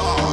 all.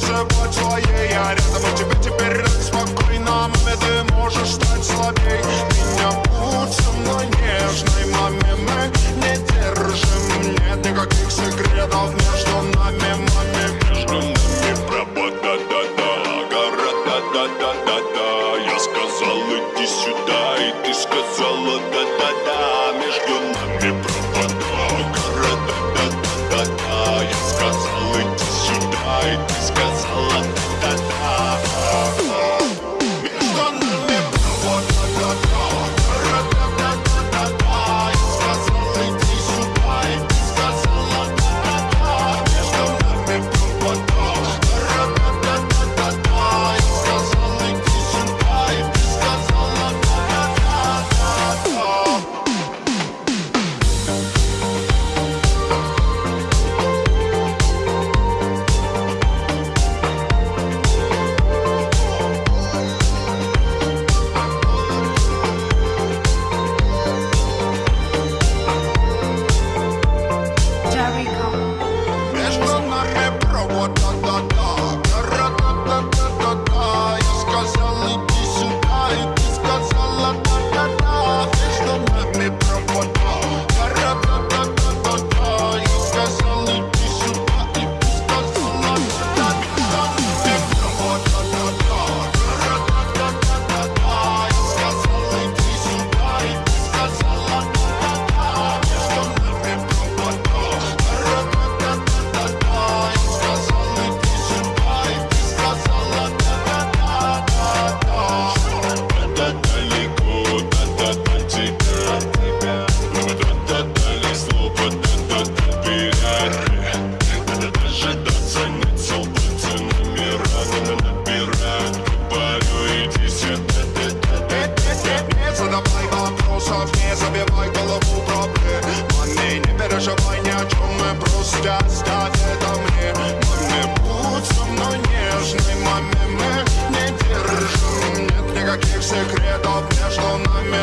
шепот своей Я рядом, а тебе теперь так спокойно Маме, ты можешь стать слабей. Меня будь со мной нежной Маме, мы не держим. Нет никаких секретов между нами Маме, между нами пропаганда Да-да-да-да-да секретов